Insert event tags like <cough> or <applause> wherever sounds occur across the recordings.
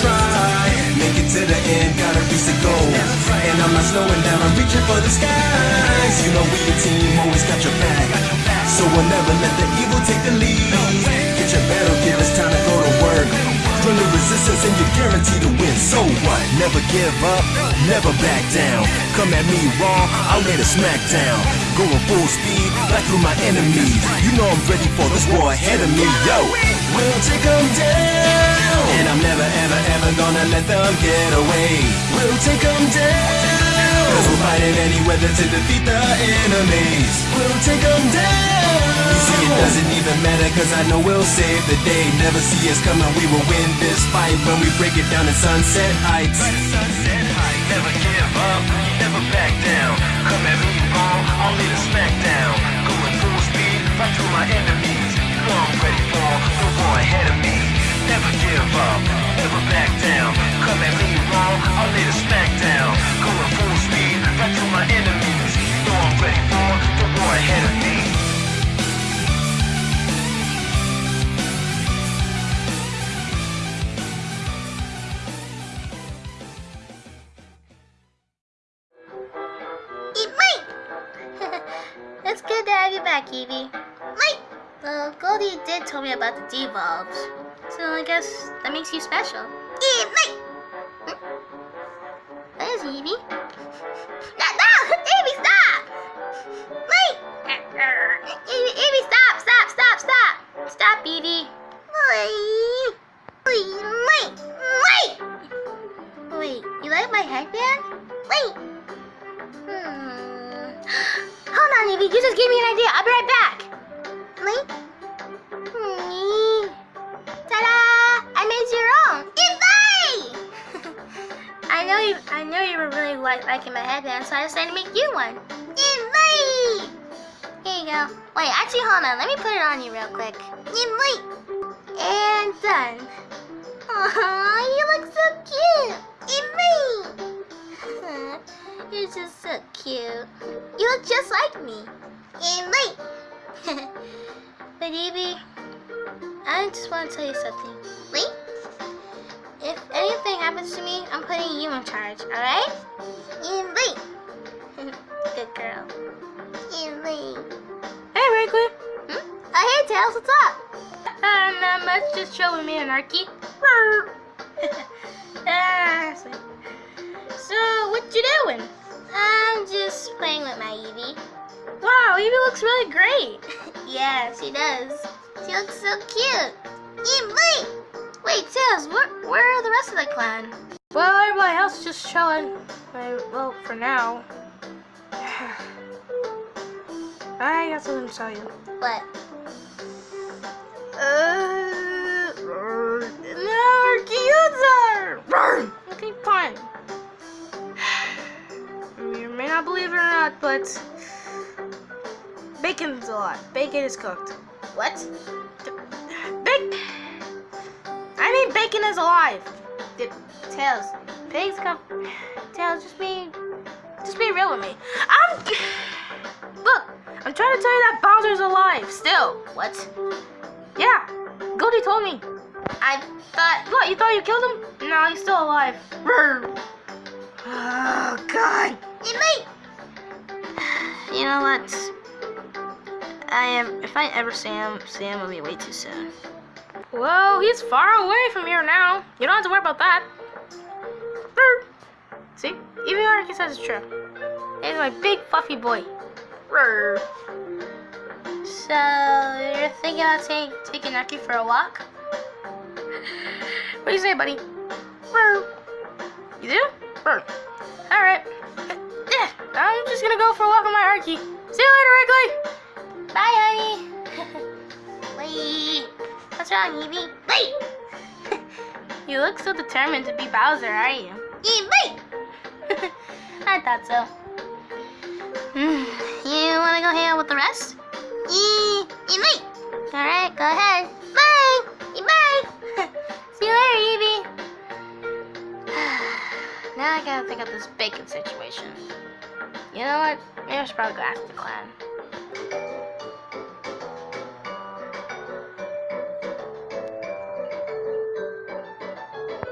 try. Make it to the end, gotta reach the goal. And I'm not slowing down, I'm reaching for the skies. You know we a team, always got your back. So we'll never let the evil take the lead. Get your battle gear, it's time to go to work. Join the resistance and you're guaranteed to win. So what? Never give up, never back down. Come at me raw, I'll lay the smack down. Going full speed, back through my enemies. You know I'm ready for this war ahead of me, yo. We'll take them down. And I'm never, ever, ever gonna let them get away. We'll take them down. Cause we're fighting any weather to defeat the enemies. We'll take them down. See, it doesn't even matter cause I know we'll save the day. Never see us coming, we will win this fight when we break it down in Sunset Heights. Sunset Heights. Never give up, never back down. Come at me wrong, lay the smack down. Going full speed, right through my enemies. You know I'm ready for the war ahead of me. Never give up, never back down. Come at me wrong, I'll lay the smack down. Going full speed, right my enemies. Know I'm ready for the war ahead of me. <laughs> It's good to have you back, Eevee. Mike! Well, Goldie did tell me about the devolves, so I guess that makes you special. Mike! Hmm? Where's Eevee? No, no! Eevee, stop! Mike! Eevee, Eevee, stop, stop, stop, stop! Stop, Eevee. Wait! Wait! Wait! Wait, you like my headband? Wait! Hmm. <gasps> Hold on, Eevee. You just gave me an idea. I'll be right back. Link? Like liking my headband, so I decided to make you one. Invite! Here you go. Wait, actually, hold on. Let me put it on you real quick. Invite! And done. Aw, you look so cute. Invite! <laughs> You're just so cute. You look just like me. Wait. <laughs> but Eevee, I just want to tell you something. Wait. If anything happens to me, I'm putting you in charge, alright? And wait. <laughs> Good girl. And wait. Hey, Wrigley. Hmm? Oh, hey, Tails, what's up? Uh, not much, just chilling me and Arky. <laughs> ah, so, so, what you doing? I'm just playing with my Eevee. Wow, Eevee looks really great. <laughs> yeah, she does. She looks so cute. And wait. Tails, where, where are the rest of the clan? Well, everybody else is just chilling. Well, for now. <sighs> I got something to tell you. What? Uh, no, Arkyuza! Okay, fine. <sighs> You may not believe it or not, but bacon's alive. Bacon is cooked. What? I mean, bacon is alive. Did Tails? Pigs come. Tails, just be, just be real with me. I'm. Look, I'm trying to tell you that Bowser's alive still. What? Yeah, Goldie told me. I thought. What? You thought you killed him? No, he's still alive. Oh God. Hey, mate. You know what? I am. If I ever see him, see him will be way too soon. Whoa, he's far away from here now. You don't have to worry about that. See, even Arky says it's true. He's my big fluffy boy. So you're thinking about take, taking Nucky for a walk? <laughs> What do you say, buddy? You do? Brr. All right. Yeah, I'm just gonna go for a walk with my Arky. See you later, Wrigley. Bye, honey. <laughs> Wait. What's wrong, Eevee? Wait. You look so determined to be Bowser, are you? Wait. I thought so. Hmm, You want to go hang out with the rest? Hey, wait. All right, go ahead. Bye. Bye. <laughs> See you later, Eevee. <sighs> now I gotta think of this bacon situation. You know what? Maybe I should probably go ask the clan.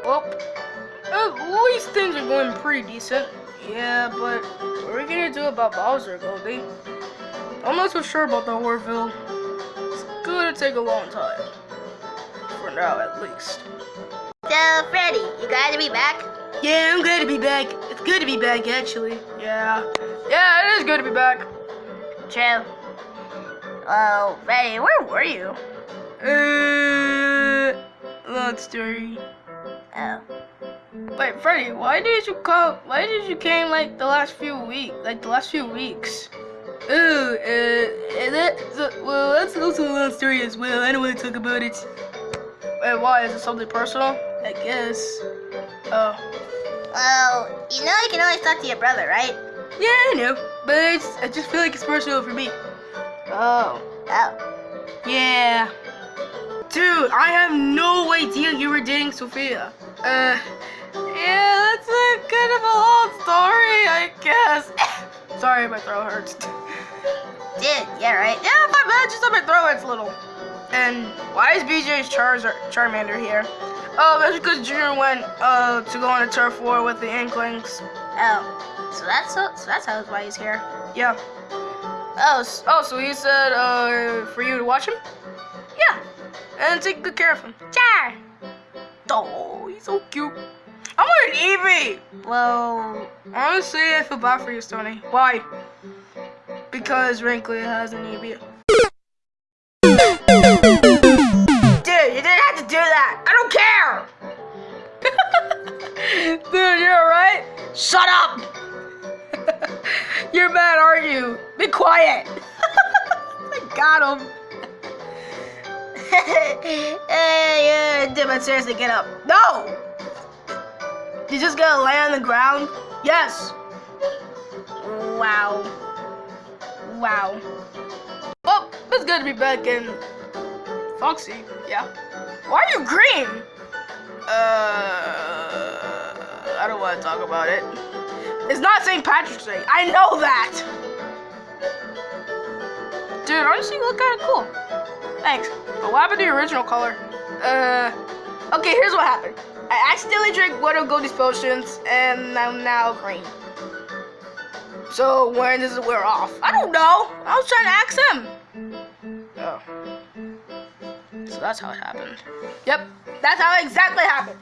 Well, at least things are going pretty decent. Yeah, but what are we gonna do about Bowser, Goldie? I'm not so sure about the Orville. It's gonna take a long time. For now, at least. So, Freddy, you glad to be back? Yeah, I'm glad to be back. It's good to be back, actually. Yeah. Yeah, it is good to be back. True. Well, Freddy, where were you? Uh, long story. Wait, Freddy, why did you come? Why did you came like the last few week, like the last few weeks? Oh, uh, and that, so, well, that's also a long story as well. I don't want to talk about it. Wait, why? Is it something personal? I guess. Oh, Well, you know you can always talk to your brother, right? yeah, I know, but it's, I just feel like it's personal for me. Oh, Oh. yeah. Dude, I have no idea you were dating Sophia. Uh, yeah, that's a kind of a long story, I guess. <coughs> Sorry, my throat hurts. <laughs> Dude, yeah, right? Yeah, my bad. Just on my throat hurts a little. And why is BJ's Charizard Charmander here? Oh, that's because Junior went uh to go on a turf war with the Inklings. Oh. So that's so, so that's how why he's here. Yeah. Oh, s Oh, so he said uh for you to watch him? Yeah. And take good care of him. sure. Oh, he's so cute. I want an Eevee. Well, Honestly, I feel bad for you, Stony. Why? Because Wrinkly has an Eevee. Dude, you didn't have to do that. I don't care. <laughs> Dude, you're alright. Shut up. <laughs> you're mad, aren't you? Be quiet. <laughs> I got him. hey, yeah, dude, but seriously, get up. No. You just gonna lay on the ground? Yes. wow. Wow. Well, it's good to be back in Foxy. Yeah. Why are you green? Uh, I don't want to talk about it. It's not St. Patrick's Day. I know that. Dude, honestly, you look kind of cool. Thanks. But what happened to your original color? Uh, okay, here's what happened. I accidentally drank one of Goldie's potions, and I'm now green. So when does it wear off? I don't know. I was trying to ask him. Oh. So that's how it happened. Yep, that's how it exactly happened.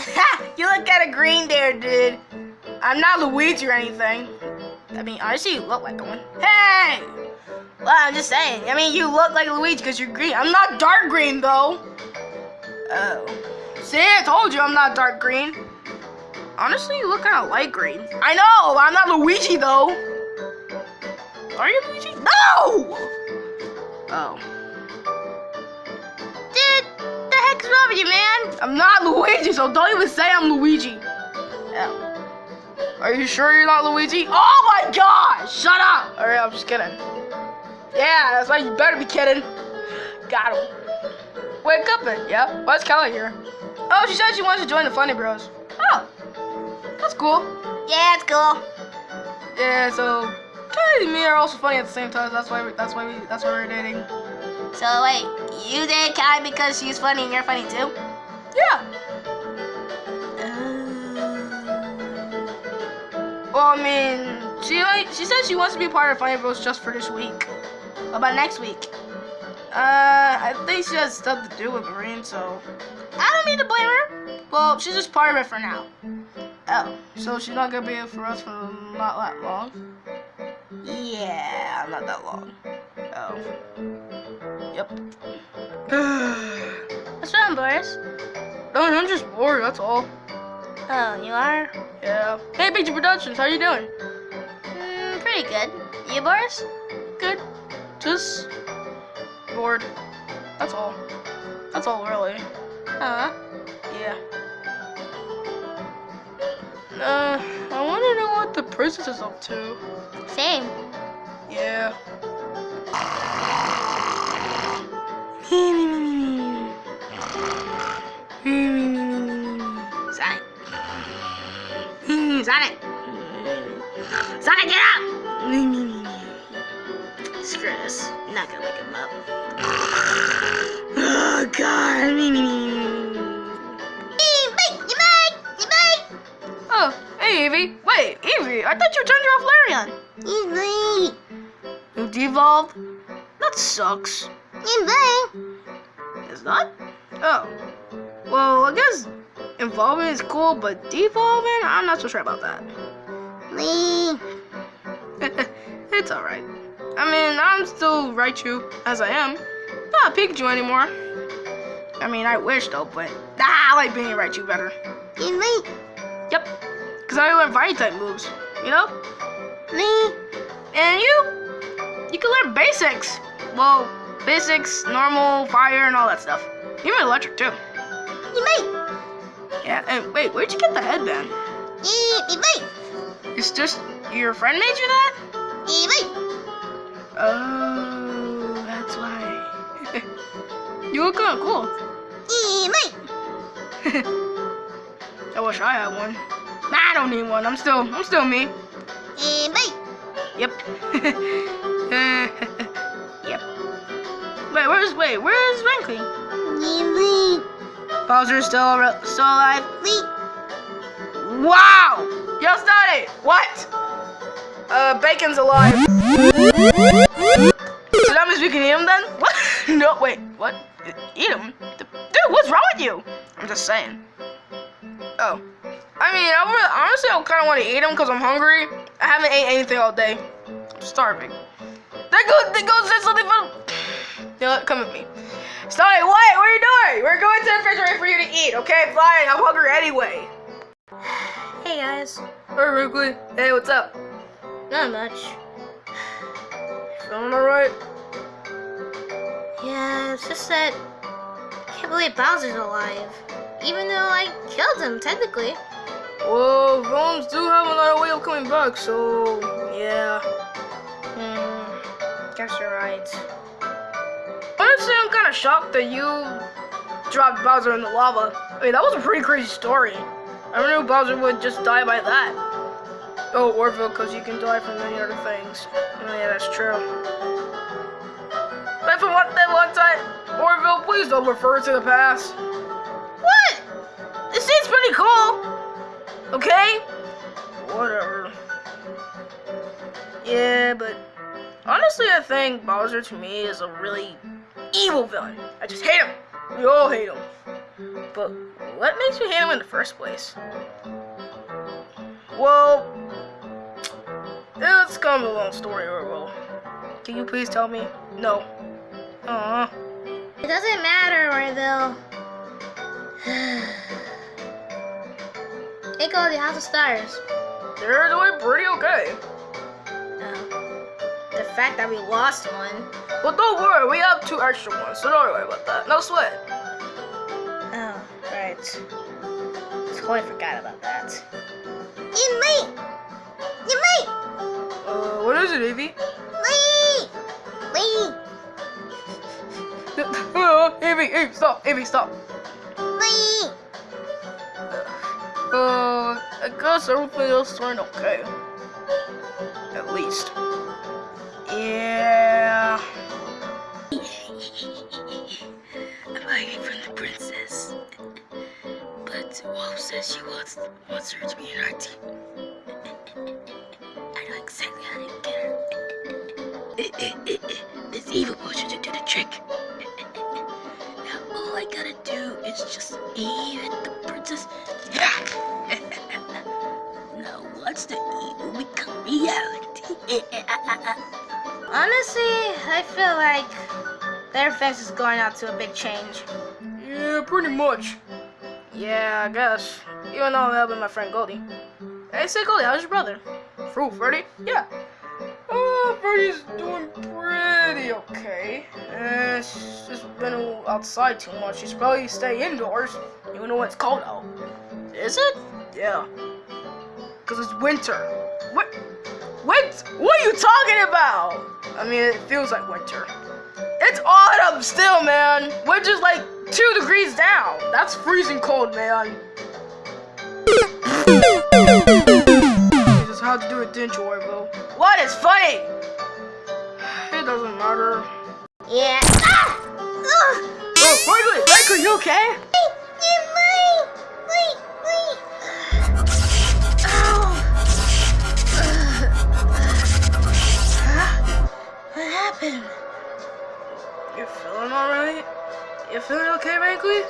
Ha! <laughs> You look kind of green there, dude. I'm not Luigi or anything. I mean, honestly, you look like one. Hey! Well, I'm just saying. I mean, you look like Luigi because you're green. I'm not dark green, though. Oh. See, I told you I'm not dark green. Honestly, you look kind of light green. I know, I'm not Luigi though. Are you Luigi? No! Oh. Dude, the heck's wrong with you, man? I'm not Luigi, so don't even say I'm Luigi. Oh. Are you sure you're not Luigi? Oh my gosh! Shut up! Alright, I'm just kidding. Yeah, that's why you better be kidding. Got him. Wake up then, yeah? Why's Kelly here? Oh, she said she wants to join the Funny Bros. Oh, that's cool. Yeah, it's cool. Yeah, so Kelly and me are also funny at the same time. That's why we, that's why we that's why we're dating. So wait, you date Kai because she's funny and you're funny too? Yeah. Oh. Well, I mean, she like she said she wants to be part of Funny Bros just for this week. What about next week? Uh, I think she has stuff to do with Marine, so I don't mean to blame her. Well, she's just part of it for now. Oh, so she's not gonna be here for us for not that long. Yeah, not that long. Oh. Yep. <sighs> What's wrong, Boris? No, I'm just bored, that's all. Oh, you are? Yeah. Hey, Picture Productions, how you doing? Mm, pretty good. You, Boris? Good. Just bored. That's all. That's all, really. Huh? Yeah. Uh, I want to know what the princess is up to. Same. Yeah. Sonic. Sonic. Sonic, get up! Screw this. Not gonna wake him up. Oh, God. Eevee! Oh, hey, Eevee. Wait, Eevee, I thought you turned off Larian. Eevee. You devolved? That sucks. Eevee. Is that? Oh. Well, I guess evolving is cool, but devolving, I'm not so sure about that. Lee. <laughs> it's alright. I mean, I'm still Raichu as I am. Not Pikachu anymore. I mean, I wish though, but ah, I like being Raichu better. Eevee. Yep. Because I learn fire type moves, you know? Me? And you, you can learn basics. Well, basics, normal, fire, and all that stuff. Even electric too. Eevee. Yeah, and wait, where'd you get the headband? Eevee. It's just your friend made you that? Eevee. Oh, that's why. <laughs> you look kind of cool. <laughs> I wish I had one. Nah, I don't need one. I'm still, I'm still me. Eevee. Yep. <laughs> yep. Wait, where's wait? Where's Rankly? Eevee. Bowser's still still alive. Wow! Yo, started. What? Uh, Bacon's alive. So that means we can eat him then? What? <laughs> no, wait. What? Eat him? Dude, what's wrong with you? I'm just saying. Oh. I mean, I honestly, I kind of want to eat him because I'm hungry. I haven't ate anything all day. I'm starving. There goes, there goes there's something for. <sighs> You know what? Come with me. Sorry, what? What are you doing? We're going to the refrigerator for you to eat, okay? Fine, I'm hungry anyway. <sighs> Hey guys. Hey, Wrigley. Hey, what's up? Not much. Feeling alright? Yeah, it's just that I can't believe Bowser's alive. Even though I killed him, technically. Well, villains do have another way of coming back, so yeah. Hmm. Guess you're right. Honestly, I'm kind of shocked that you dropped Bowser in the lava. I mean, that was a pretty crazy story. I never knew Bowser would just die by that. Oh, Orville, because you can die from many other things. Oh, yeah, that's true. But for one, that one time, Orville, please don't refer to the past. What? This seems pretty cool. Okay? Whatever. Yeah, but honestly, I think Bowser to me is a really evil villain. I just hate him. We all hate him. But what makes you hate him in the first place? Well, it's kind of a long story, Orwell. Can you please tell me? No. Aww. It doesn't matter, Orville. <sighs> hey, go the House of Stars. They're doing pretty okay. Oh. The fact that we lost one. But don't worry, we have two extra ones, so don't worry about that. No sweat. Oh, right. Totally forgot about that. You late! You late! Uh, what is it, Eevee? Lee! Lee! <laughs> Uh, Eevee, Eevee, stop, Eevee, stop. Lee! Uh, I guess everything else turned okay. At least. Yeah. I'm hiding from the princess. But Wolf says she wants wants her to be in our team. This evil potion should do the trick. Now all I gotta do is just aim at the princess. now watch the evil become reality. Honestly, I feel like their fence is going out to a big change. Yeah, pretty much. Yeah, I guess. Even though I'm helping my friend Goldie. Hey, say Goldie, how's your brother? Fruit, Freddy? Yeah. Freddy's doing pretty okay. Uh, she's just been outside too much. She's probably stay indoors, even though it's cold out. Is it? Yeah. Because it's winter. What? What? What are you talking about? I mean, it feels like winter. It's autumn still, man. We're just like two degrees down. That's freezing cold, man how to do a didn't? What is funny? It doesn't matter. Yeah. Ah! Oh, Franklin! Franklin, you okay? You're feeling alright? You feeling okay, Rankly?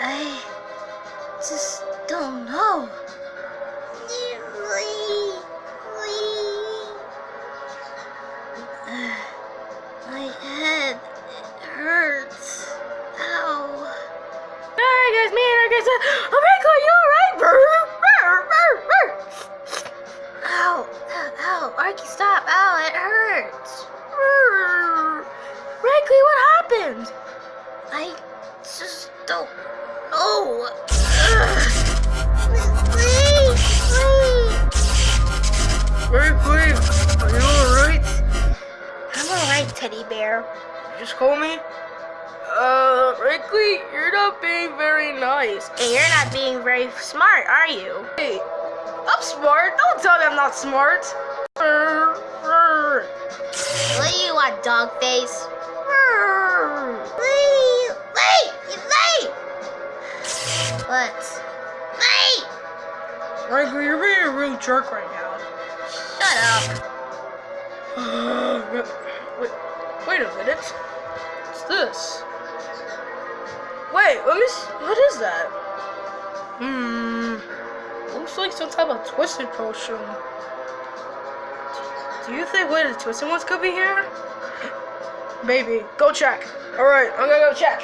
I just don't know. Me and our guys oh Wrinkly, you alright? Ow. Ow. Arky, stop. Ow, it hurts. Wrinkly, what happened? I just don't know. Wrinkly, are you alright? I'm alright, teddy bear. You just call me? Uh, Wrinkly, you're not being very nice. And you're not being very smart, are you? Hey, I'm smart. Don't tell me I'm not smart. What do you want, dog face? Wait, wait, you late. What? Wait! Wrinkly, you're being a real jerk right now. Shut up. <sighs> wait, wait a minute. What's this? Wait, let me. s what is that? Hmm. Looks like some type of twisted potion. Do you think one of the twisted ones could be here? Maybe. Go check. All right, I'm gonna go check.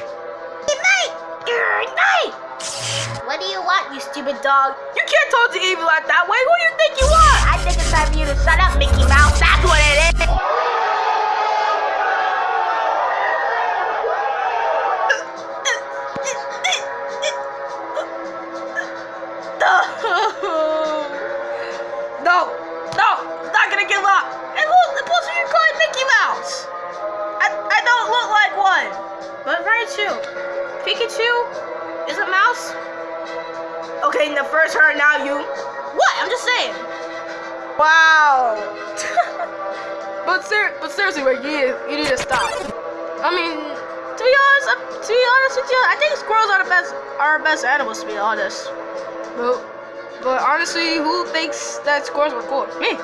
Good night! Good night! What do you want, you stupid dog? You can't talk to Evil like that way. Who do you think you are? I think it's time for you to shut up, Mickey Mouse. That's what it is. Look like one. But Raichu, Pikachu is a mouse. Okay, the first her, now you. What? I'm just saying. Wow. <laughs> but ser- but seriously, Rick, you need, you need to stop. I mean, to be honest, to be honest with you, I think squirrels are the best are our best animals. To be honest, but but honestly, who thinks that squirrels are cool? Me.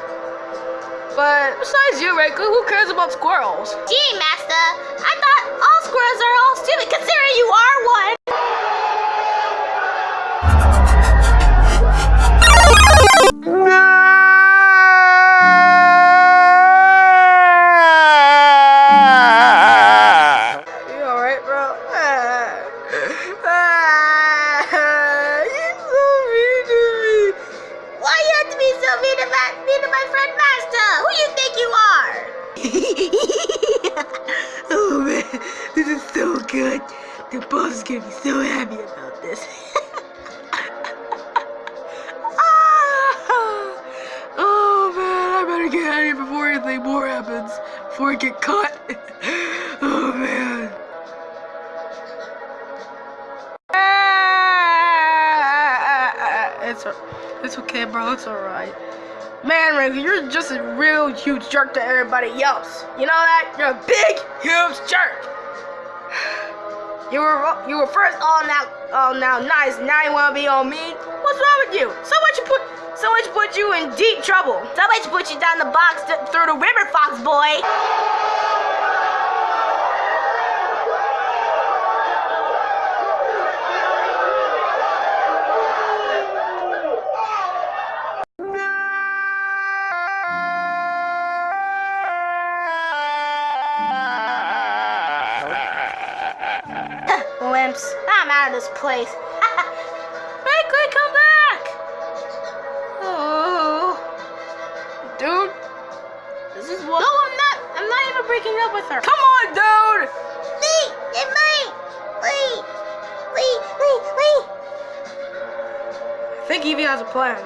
But besides you, Rick, who cares about squirrels? Gee, Master, I thought all squirrels are all stupid considering you are one. Just a real huge jerk to everybody else. You know that? You're a big, huge jerk. <sighs> You were you were first all now all now nice. Now you wanna be on me? What's wrong with you? Someone you put someone should put you in deep trouble. Somebody should put you down the box th- through the river, Fox boy. Out of this place. <laughs> Franklin, come back! Oh, dude, this is what. No, I'm not. I'm not even breaking up with her. Come on, dude! Wait, it might. Wait, wait, wait, wait. I think Eevee has a plan.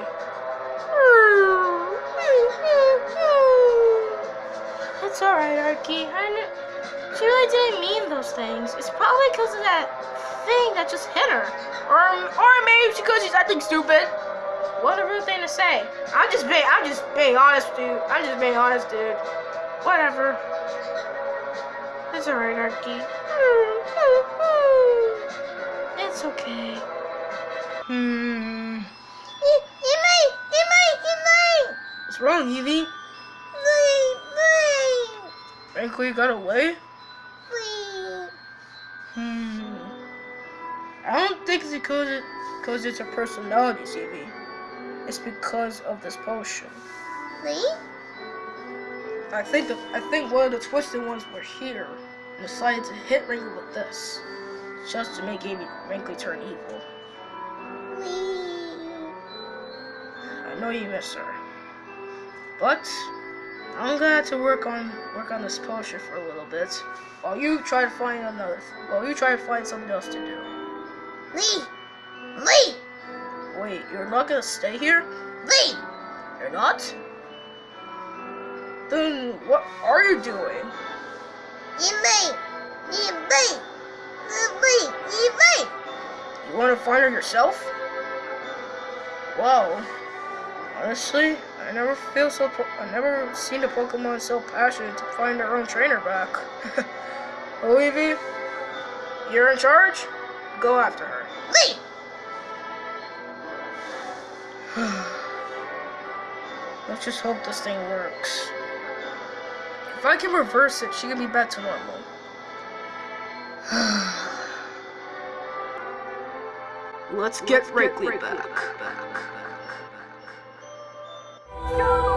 It's alright, Arky. I kn- she really didn't mean those things. It's probably because of that thing that just hit her. Or, or maybe because she's acting stupid. What a rude thing to say. I'm just being, I'm just being honest, dude. I'm just being honest, dude. Whatever. It's alright, Arky. It's okay. Hmm. It, it might, it might, it might. What's wrong, Eevee? Frankly, got away? Don't think it's because it, because it's a personality, CB. It's because of this potion. Lee? I think the, I think one of the twisted ones were here and decided to hit Wrinkly with this, just to make Amy Wrinkly turn evil. Lee. I know you miss her, but I'm gonna have to work on work on this potion for a little bit, while you try to find another, while you try to find something else to do. Lee. Lee. Wait, you're not gonna stay here? Lee. You're not? Then what are you doing? Lee. Lee. Lee. Lee. You want to find her yourself? Wow. Honestly, I never feel so. Po- I never seen a Pokemon so passionate to find their own trainer back. <laughs> oh, Eevee, you're in charge. Go after her. <sighs> Let's just hope this thing works. If I can reverse it, she can be back to normal. <sighs> Let's get Wrigley back. Go <sighs>